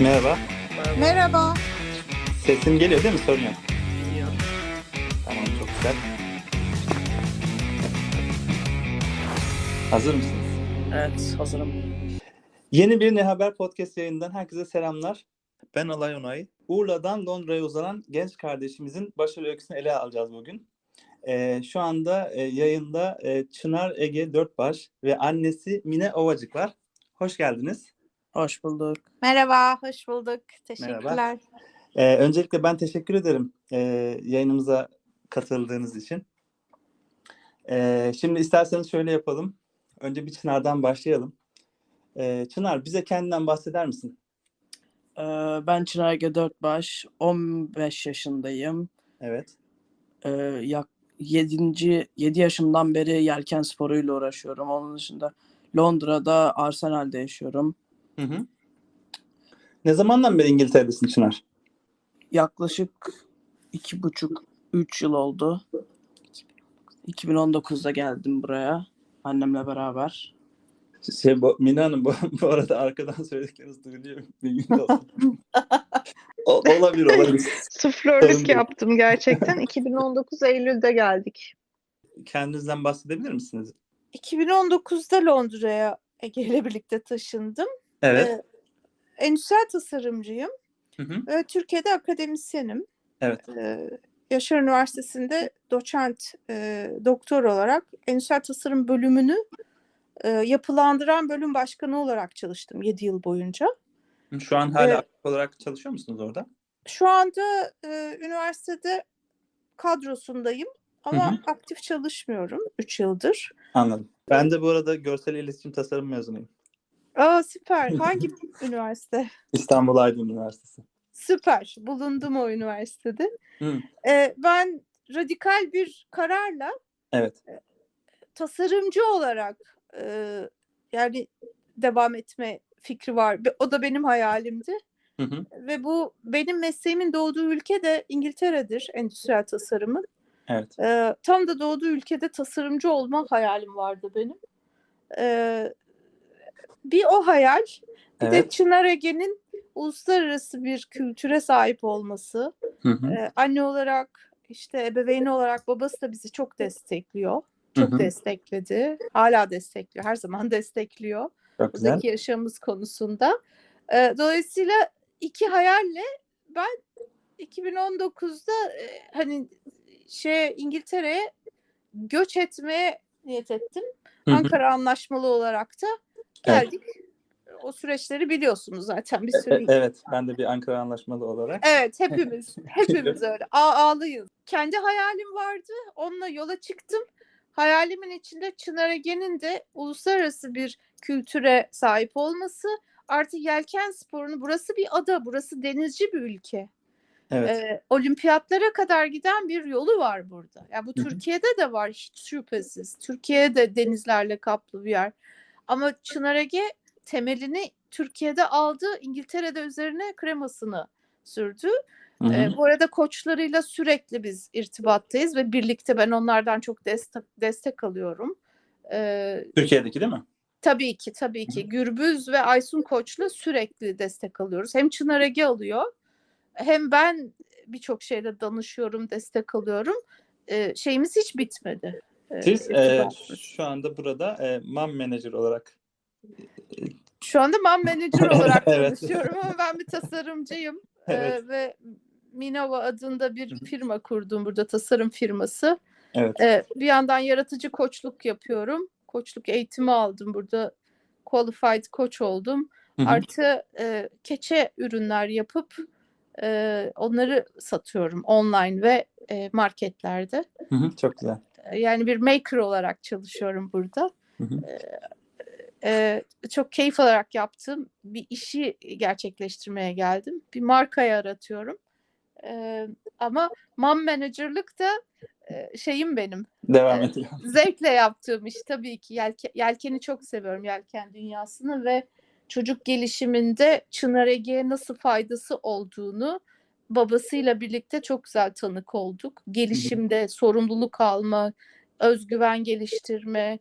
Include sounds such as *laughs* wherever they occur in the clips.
Merhaba. Merhaba. Sesim geliyor değil mi? Sorun yok. Geliyor. Tamam çok güzel. Hazır mısınız? Evet hazırım. Yeni bir Ne Haber podcast yayından herkese selamlar. Ben Alay Onay. Urla'dan Londra'ya uzanan genç kardeşimizin başarı öyküsünü ele alacağız bugün. Ee, şu anda e, yayında e, Çınar Ege Dörtbaş ve annesi Mine Ovacık var. Hoş geldiniz. Hoş bulduk. Merhaba, hoş bulduk. Teşekkürler. Ee, öncelikle ben teşekkür ederim e, yayınımıza katıldığınız için. Ee, şimdi isterseniz şöyle yapalım. Önce bir Çınar'dan başlayalım. Ee, Çınar bize kendinden bahseder misin? Ee, ben Çınar Ege Dörtbaş. 15 yaşındayım. Evet. Ee, yak 7. 7 yaşımdan beri yelken sporuyla uğraşıyorum. Onun dışında Londra'da Arsenal'de yaşıyorum. Hı hı. Ne zamandan beri İngiltere'desin Çınar? Yaklaşık 2,5-3 yıl oldu. 2019'da geldim buraya annemle beraber. Şey, bu, Mine Hanım bu, *laughs* bu arada arkadan söyledikleriniz duyuluyor. *laughs* O- olabilir olabilir. Suflörlük yaptım gerçekten. 2019 Eylül'de geldik. Kendinizden bahsedebilir misiniz? 2019'da Londra'ya Ege ile birlikte taşındım. Evet. Ee, endüstriyel tasarımcıyım Hı hı. ve Türkiye'de akademisyenim. Evet. Ee, Yaşar Üniversitesi'nde doçent, e, doktor olarak endüstriyel tasarım bölümünü e, yapılandıran bölüm başkanı olarak çalıştım 7 yıl boyunca. Şu an hala aktif olarak çalışıyor musunuz orada? Şu anda e, üniversitede kadrosundayım ama Hı hı. aktif çalışmıyorum 3 yıldır. Anladım. Ben de bu arada görsel iletişim tasarım mezunuyum. Aa süper. *laughs* Hangi üniversite? İstanbul Aydın Üniversitesi. Süper. Bulundum o üniversitede. Hı. Ee, ben radikal bir kararla Evet. tasarımcı olarak e, yani devam etme fikri var. O da benim hayalimdi. Hı hı. Ve bu benim mesleğimin doğduğu ülke de İngiltere'dir endüstriyel tasarımın. Evet. Ee, tam da doğduğu ülkede tasarımcı olma hayalim vardı benim. Ee, bir o hayal, bir de Evet. Çınar Ege'nin uluslararası bir kültüre sahip olması. Hı hı. Ee, anne olarak, işte ebeveyn olarak babası da bizi çok destekliyor. Çok Hı hı. destekledi. Hala destekliyor. Her zaman destekliyor. Çok güzel. Buradaki yaşamımız konusunda. Ee, dolayısıyla iki hayalle ben 2019'da e, hani şey İngiltere'ye göç etmeye niyet ettim. Hı hı. Ankara Anlaşmalı olarak da Evet. geldik. O süreçleri biliyorsunuz zaten bir E- sürü. e- Evet. Ben de bir Ankara Anlaşmalı olarak. Evet hepimiz *laughs* hepimiz öyle ağlıyız. Kendi hayalim vardı. Onunla yola çıktım. Hayalimin içinde Çınar Ege'nin de uluslararası bir kültüre sahip olması. Artık yelken sporunu burası bir ada, burası denizci bir ülke. Evet. Ee, olimpiyatlara kadar giden bir yolu var burada. Ya bu. Türkiye'de de var hiç şüphesiz. Türkiye de denizlerle kaplı bir yer. Ama Çınar Ege temelini Türkiye'de aldı. İngiltere'de üzerine kremasını sürdü. Hı hı. Ee, bu arada koçlarıyla sürekli biz irtibattayız ve birlikte ben onlardan çok destek destek alıyorum. Ee, Türkiye'deki değil mi? tabii ki tabii ki Gürbüz ve Aysun Koç'la sürekli destek alıyoruz. Hem Çınar Ege alıyor hem ben birçok şeyde danışıyorum, destek alıyorum. Ee, şeyimiz hiç bitmedi. Ee, Siz e, şu anda burada e, mom manager olarak Şu anda mom *laughs* manager olarak Evet. çalışıyorum ama ben bir tasarımcıyım. *laughs* Ee, Evet. ve Minova adında bir firma kurdum burada tasarım firması. evet. Ee, bir yandan yaratıcı koçluk yapıyorum. Koçluk eğitimi aldım burada. Qualified koç oldum. Hı hı. Artı e, keçe ürünler yapıp e, onları satıyorum online ve e, marketlerde. Hı hı. Çok güzel. E, Yani bir maker olarak çalışıyorum burada. Hı hı. E, çok keyif alarak yaptığım bir işi gerçekleştirmeye geldim. Bir marka yaratıyorum. E, ama mom manager'lık da e, şeyim benim. Devam Evet. ediyor. *laughs* Zevkle yaptığım iş tabii ki. Yelke, yelkeni çok seviyorum, yelken dünyasını ve çocuk gelişiminde Çınar Ege'ye nasıl faydası olduğunu babasıyla birlikte çok güzel tanık olduk. Gelişimde sorumluluk alma, özgüven geliştirme,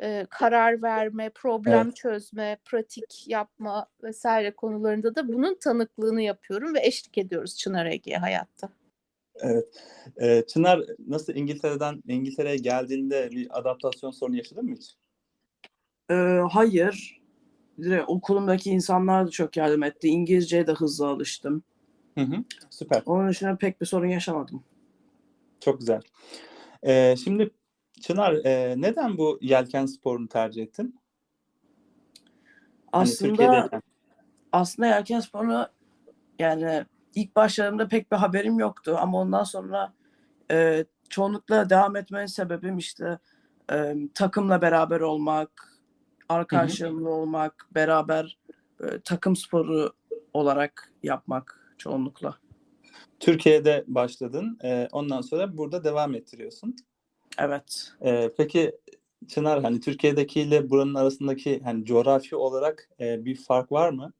e, karar verme, problem Evet. çözme, pratik yapma vesaire konularında da bunun tanıklığını yapıyorum ve eşlik ediyoruz Çınar Ege'ye hayatta. Evet. Ee, Çınar nasıl İngiltere'den İngiltere'ye geldiğinde bir adaptasyon sorunu yaşadın mı hiç? Ee, hayır. Direkt okulumdaki insanlar da çok yardım etti. İngilizceye de hızlı alıştım. Hı hı. Süper. Onun dışında pek bir sorun yaşamadım. Çok güzel. Ee, şimdi Çınar e, neden bu yelken sporunu tercih ettin? Hani Aslında Türkiye'deyken. aslında yelken sporunu yani ilk başladığımda pek bir haberim yoktu ama ondan sonra e, çoğunlukla devam etmenin sebebim işte e, takımla beraber olmak, arkadaşlarımla olmak, beraber e, takım sporu olarak yapmak çoğunlukla. Türkiye'de başladın. e, ondan sonra burada devam ettiriyorsun. Evet. E, peki Çınar hani Türkiye'dekiyle buranın arasındaki hani coğrafi olarak e, bir fark var mı?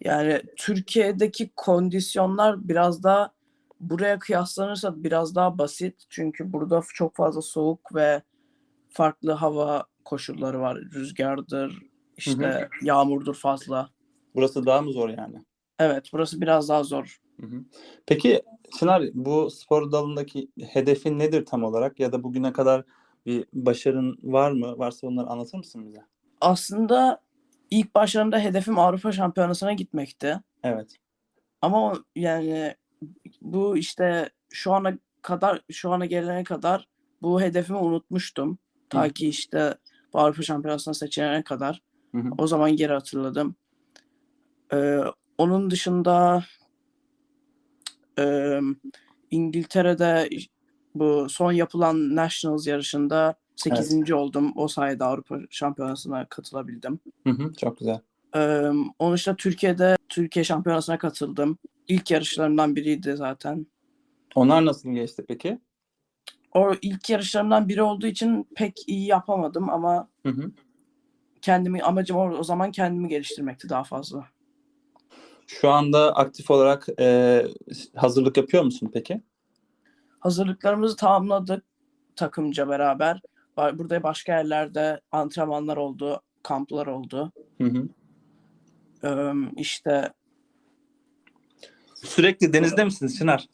Yani Türkiye'deki kondisyonlar biraz daha buraya kıyaslanırsa biraz daha basit. Çünkü burada çok fazla soğuk ve farklı hava koşulları var. Rüzgardır, işte yağmurdur fazla. Burası daha mı zor yani? Evet, burası biraz daha zor. Hı hı. Peki Çınar bu spor dalındaki hedefin nedir tam olarak ya da bugüne kadar bir başarın var mı? Varsa onları anlatır mısın bize? Aslında ilk başlarımda hedefim Avrupa Şampiyonası'na gitmekti. Evet. Ama yani bu işte şu ana kadar şu ana gelene kadar bu hedefimi unutmuştum. Ta Hı. ki işte bu Avrupa Şampiyonası'na seçilene kadar. Hı hı. O zaman geri hatırladım. Ee, onun dışında e, İngiltere'de bu son yapılan Nationals yarışında 8. oldum. O sayede Avrupa Şampiyonası'na katılabildim. Hı hı. Çok güzel. Ee, onun dışında Türkiye'de Türkiye Şampiyonası'na katıldım. İlk yarışlarımdan biriydi zaten. Onlar nasıl geçti peki? O ilk yarışlarımdan biri olduğu için pek iyi yapamadım ama Hı hı. kendimi amacım o, o zaman kendimi geliştirmekti daha fazla. Şu anda aktif olarak e, hazırlık yapıyor musun peki? Hazırlıklarımızı tamamladık takımca beraber. Burada başka yerlerde antrenmanlar oldu, kamplar oldu. Hı hı. Ee, işte Sürekli denizde misiniz Çınar?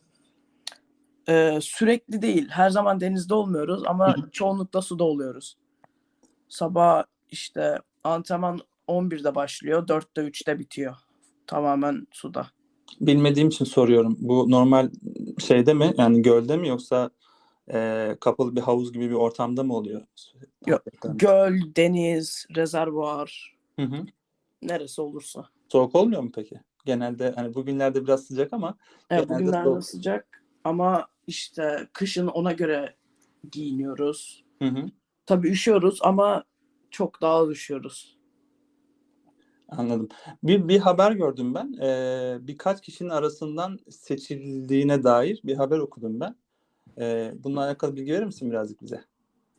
e, sürekli değil, her zaman denizde olmuyoruz ama çoğunlukla suda oluyoruz. Sabah işte antrenman 11'de başlıyor, 4'te 3'te bitiyor. Tamamen suda. Bilmediğim için soruyorum. Bu normal şeyde mi? Yani gölde mi yoksa e, kapalı bir havuz gibi bir ortamda mı oluyor? Yok, Göl, deniz, rezervuar, Hı hı. neresi olursa. Soğuk olmuyor mu peki? Genelde hani bugünlerde biraz sıcak ama Evet, bugünlerde soğuk. sıcak ama işte kışın ona göre giyiniyoruz. hı hı. Tabii üşüyoruz ama çok daha az üşüyoruz. Anladım. Bir, bir haber gördüm ben. Ee, birkaç kişinin arasından seçildiğine dair bir haber okudum ben. Ee, bununla alakalı bilgi verir misin birazcık bize?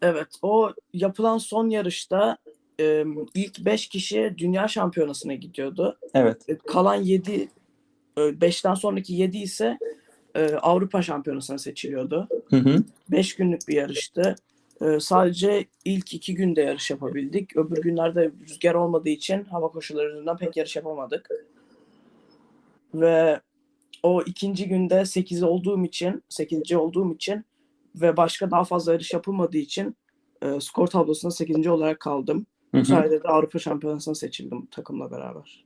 Evet, o yapılan son yarışta e, ilk 5 kişi dünya şampiyonasına gidiyordu. Evet. E, Kalan 7 5'ten sonraki 7 ise e, Avrupa şampiyonasına seçiliyordu. Hı hı. 5 günlük bir yarıştı. E, sadece ilk 2 günde yarış yapabildik. Öbür günlerde rüzgar olmadığı için hava koşulları yüzünden pek yarış yapamadık. Ve o ikinci günde 8 olduğum için, 8. olduğum için ve başka daha fazla yarış yapılmadığı için e, skor tablosunda 8. olarak kaldım. Hı Bu hı. sayede de Avrupa Şampiyonası'na seçildim takımla beraber.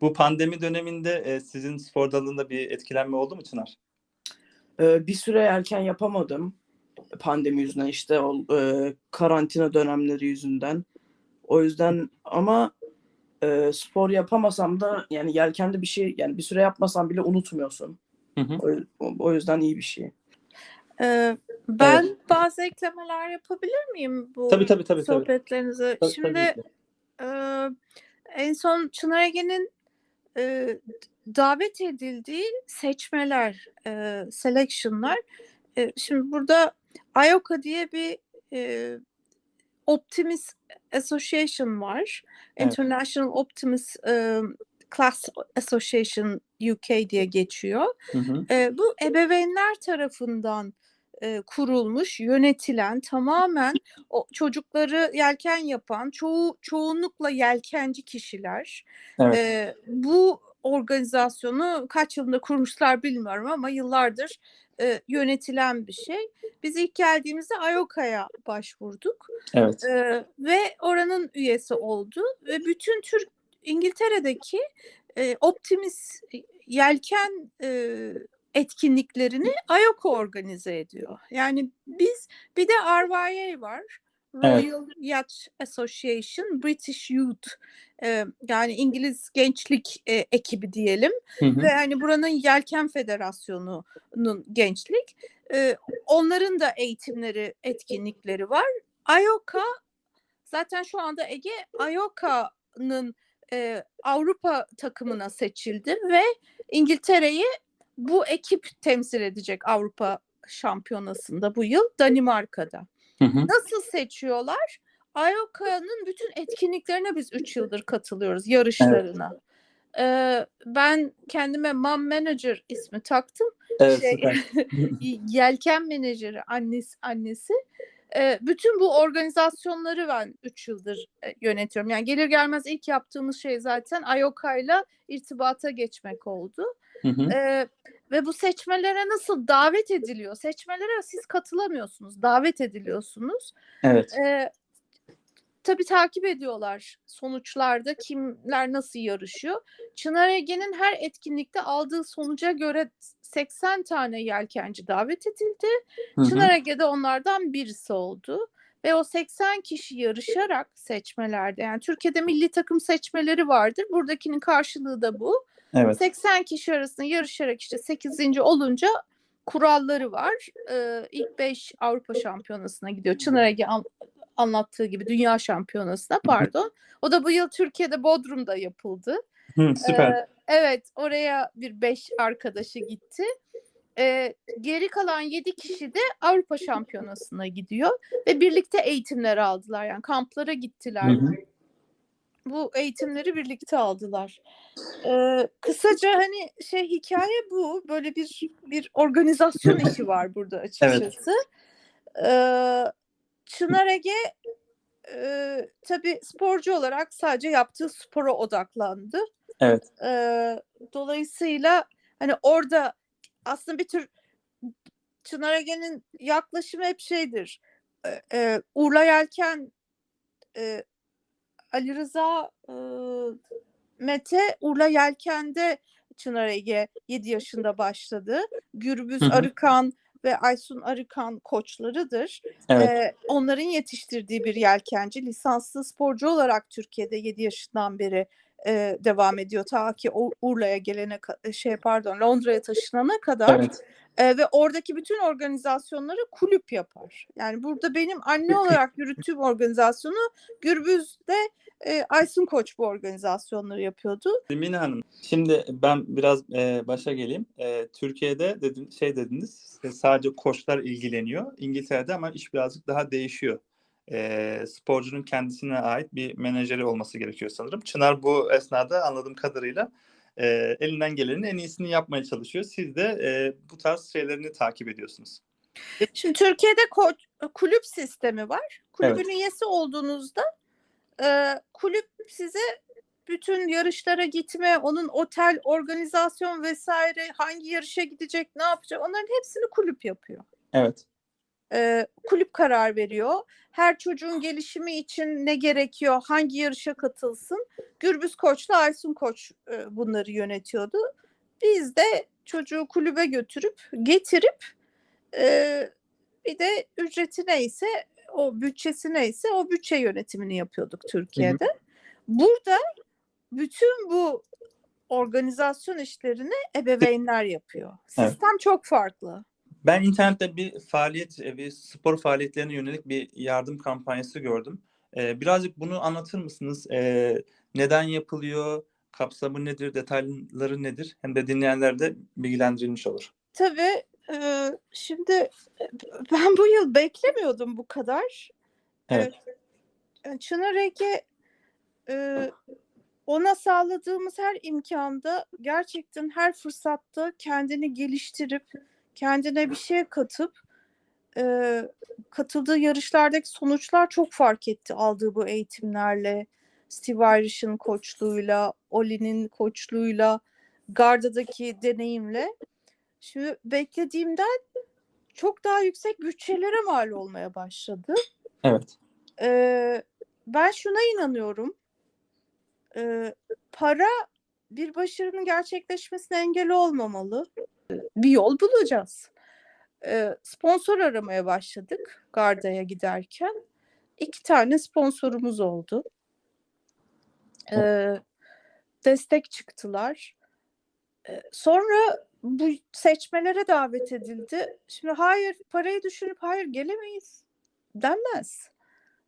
Bu pandemi döneminde e, sizin spor dalında bir etkilenme oldu mu Çınar? Ee, bir süre erken yapamadım pandemi yüzünden işte o e, karantina dönemleri yüzünden. O yüzden ama e, spor yapamasam da yani yelkende bir şey yani bir süre yapmasam bile unutmuyorsun. Hı hı. O, o yüzden iyi bir şey. Ee, ben bazı eklemeler yapabilir miyim bu Tabii tabii tabii. sohbetlerinize? Tabii, Şimdi tabii e, en son Çınar Ege'nin e, davet edildiği seçmeler, e, selection'lar. E, şimdi burada IOCA diye bir e, Optimist Association var. Evet. International Optimist e, Class Association UK diye geçiyor. Hı hı. E, bu ebeveynler tarafından e, kurulmuş, yönetilen, tamamen o çocukları yelken yapan, çoğu çoğunlukla yelkenci kişiler. Evet. E, bu organizasyonu kaç yılında kurmuşlar bilmiyorum ama yıllardır e, yönetilen bir şey. Biz ilk geldiğimizde IOCA'ya başvurduk Evet. e, ve oranın üyesi oldu ve bütün Türk İngiltere'deki e, Optimis yelken e, etkinliklerini IOCA organize ediyor. Yani biz bir de RYA var. Evet. Royal Yacht Association British Youth e, yani İngiliz gençlik e, ekibi diyelim Hı hı. ve hani buranın Yelken Federasyonu'nun gençlik e, onların da eğitimleri etkinlikleri var. IOCA zaten şu anda Ege IOCA'nın e, Avrupa takımına seçildi ve İngiltere'yi bu ekip temsil edecek Avrupa Şampiyonası'nda bu yıl Danimarka'da. Hı hı. Nasıl seçiyorlar? IOCA'nın bütün etkinliklerine biz 3 yıldır katılıyoruz, yarışlarına. Ee, ben kendime Mom Manager ismi taktım. Evet, Şey, *laughs* yelken menajeri annesi annesi. Ee, bütün bu organizasyonları ben 3 yıldır e, yönetiyorum. Yani gelir gelmez ilk yaptığımız şey zaten IOCA ile irtibata geçmek oldu. Hı hı. Ee, ve bu seçmelere nasıl davet ediliyor? Seçmelere siz katılamıyorsunuz, davet ediliyorsunuz. Evet. Ee, tabii takip ediyorlar sonuçlarda kimler nasıl yarışıyor. Çınar Ege'nin her etkinlikte aldığı sonuca göre 80 tane yelkenci davet edildi. Hı hı. Çınar Ege de onlardan birisi oldu. Ve o 80 kişi yarışarak seçmelerde yani Türkiye'de milli takım seçmeleri vardır. Buradakinin karşılığı da bu. Evet. 80 kişi arasında yarışarak işte 8. olunca kuralları var. Ee, ilk 5 Avrupa Şampiyonası'na gidiyor. Çınar Ege anlattığı gibi Dünya Şampiyonası'na pardon. O da bu yıl Türkiye'de Bodrum'da yapıldı. Hı, süper. Ee, evet oraya bir 5 arkadaşı gitti. Ee, geri kalan 7 kişi de Avrupa Şampiyonası'na gidiyor ve birlikte eğitimler aldılar. Yani kamplara gittiler. Hı hı. Bu eğitimleri birlikte aldılar. Ee, kısaca hani şey hikaye bu. Böyle bir bir organizasyon *laughs* işi var burada açıkçası. Ee, Çınar Ege e, tabii sporcu olarak sadece yaptığı spora odaklandı. Evet. Ee, dolayısıyla hani orada aslında bir tür Çınar Ege'nin yaklaşımı hep şeydir. Ee, e, Urla Yelken e, Ali Rıza e, Mete Urla Yelken'de Çınar Ege 7 yaşında başladı. Gürbüz Hı hı. Arıkan ve Aysun Arıkan koçlarıdır. Evet. Ee, onların yetiştirdiği bir yelkenci. Lisanslı sporcu olarak Türkiye'de 7 yaşından beri e, devam ediyor. Ta ki Urla'ya gelene şey pardon Londra'ya taşınana kadar Evet. e, ve oradaki bütün organizasyonları kulüp yapar. Yani burada benim anne olarak yürüttüğüm organizasyonu Gürbüz'de e, Aysun Koç bu organizasyonları yapıyordu. Mine Hanım, şimdi ben biraz e, başa geleyim. E, Türkiye'de dedin, şey dediniz, sadece koçlar ilgileniyor. İngiltere'de ama iş birazcık daha değişiyor. E, sporcunun kendisine ait bir menajeri olması gerekiyor sanırım. Çınar bu esnada anladığım kadarıyla e, elinden gelenin en iyisini yapmaya çalışıyor. Siz de e, bu tarz şeylerini takip ediyorsunuz. Şimdi Türkiye'de ko- kulüp sistemi var. Kulübün Evet. üyesi olduğunuzda e, kulüp size bütün yarışlara gitme, onun otel, organizasyon vesaire, hangi yarışa gidecek, ne yapacak onların hepsini kulüp yapıyor. Evet. E, kulüp karar veriyor. Her çocuğun gelişimi için ne gerekiyor, hangi yarışa katılsın. Gürbüz Koç'la Aysun Koç e, bunları yönetiyordu. Biz de çocuğu kulübe götürüp, getirip e, bir de ücreti neyse, o bütçesi neyse o bütçe yönetimini yapıyorduk Türkiye'de. Burada bütün bu organizasyon işlerini ebeveynler yapıyor. Evet. Sistem çok farklı. Ben internette bir faaliyet, e, bir spor faaliyetlerine yönelik bir yardım kampanyası gördüm. Ee, birazcık bunu anlatır mısınız? Ee, neden yapılıyor? Kapsamı nedir? Detayları nedir? Hem de dinleyenler de bilgilendirilmiş olur. Tabii e, şimdi e, ben bu yıl beklemiyordum bu kadar. Evet. E, Çınar Ege e, ona sağladığımız her imkanda gerçekten her fırsatta kendini geliştirip kendine bir şey katıp e, katıldığı yarışlardaki sonuçlar çok fark etti aldığı bu eğitimlerle. Steve Irish'in koçluğuyla, Oli'nin koçluğuyla, Garda'daki deneyimle. Şimdi beklediğimden çok daha yüksek bütçelere mal olmaya başladı. Evet. Ee, ben şuna inanıyorum. Ee, para bir başarının gerçekleşmesine engel olmamalı. Bir yol bulacağız. Ee, sponsor aramaya başladık Garda'ya giderken. İki tane sponsorumuz oldu. Ee, destek çıktılar. Ee, sonra bu seçmelere davet edildi. Şimdi hayır parayı düşünüp hayır gelemeyiz denmez.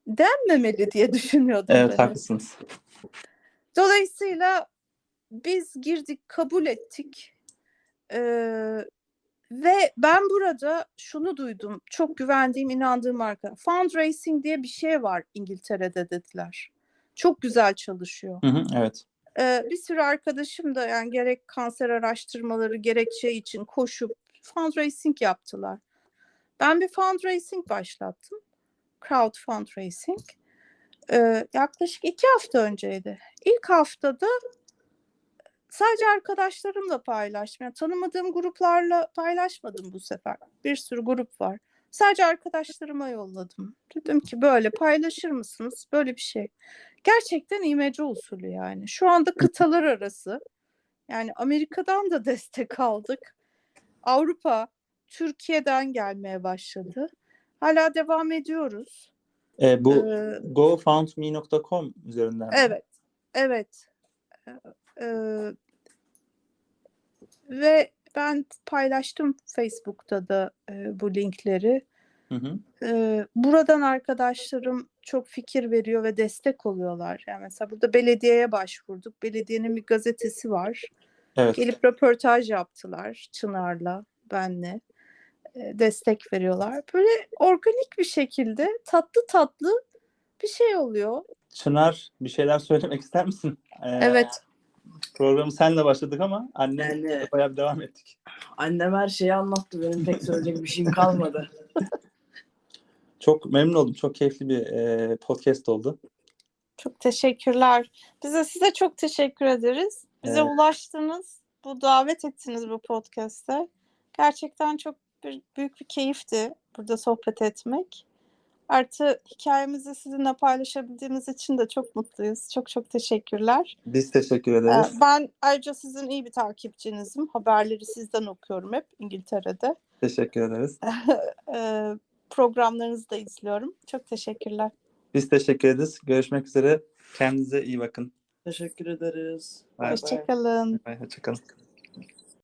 Denmemeli diye düşünüyordum Evet ben. haklısınız. Dolayısıyla biz girdik, kabul ettik. Ee, ve ben burada şunu duydum. Çok güvendiğim, inandığım marka. Fundraising diye bir şey var İngiltere'de dediler. Çok güzel çalışıyor. Hı hı, evet. Ee, bir sürü arkadaşım da yani gerek kanser araştırmaları gerek şey için koşup fundraising yaptılar. Ben bir fundraising başlattım. Crowd fundraising. Ee, yaklaşık iki hafta önceydi. İlk haftada sadece arkadaşlarımla paylaştım. Yani tanımadığım gruplarla paylaşmadım bu sefer. Bir sürü grup var. Sadece arkadaşlarıma yolladım. Dedim ki böyle paylaşır mısınız? Böyle bir şey. Gerçekten imece usulü yani. Şu anda kıtalar arası. Yani Amerika'dan da *laughs* destek aldık. Avrupa, Türkiye'den gelmeye başladı. Hala devam ediyoruz. E, bu Ee, gofundme.com üzerinden. Evet, evet. Ee, ve ben paylaştım Facebook'ta da e, bu linkleri. Hı hı. Ee, buradan arkadaşlarım çok fikir veriyor ve destek oluyorlar. Yani mesela burada belediyeye başvurduk. Belediyenin bir gazetesi var. Evet. Gelip röportaj yaptılar Çınar'la, benle. Ee, destek veriyorlar. Böyle organik bir şekilde tatlı tatlı bir şey oluyor. Çınar bir şeyler söylemek ister misin? Ee, Evet. Programı senle başladık ama annenle Yani- bayağı bir devam ettik. Annem her şeyi anlattı. Benim pek söyleyecek bir şeyim kalmadı. *laughs* Çok memnun oldum. Çok keyifli bir e, podcast oldu. Çok teşekkürler. Bize size çok teşekkür ederiz. Bize Evet. ulaştınız. Bu davet ettiniz bu podcast'te. Gerçekten çok bir, büyük bir keyifti burada sohbet etmek. Artı hikayemizi sizinle paylaşabildiğimiz için de çok mutluyuz. Çok çok teşekkürler. Biz teşekkür Ee, ederiz. Ben ayrıca sizin iyi bir takipçinizim. Haberleri sizden okuyorum hep İngiltere'de. Teşekkür ederiz. *laughs* Ee, Programlarınızı da izliyorum. Çok teşekkürler. Biz teşekkür ederiz. Görüşmek üzere. Kendinize iyi bakın. Teşekkür ederiz. Bay bay. Hoşçakalın. Bay, Hoşçakalın.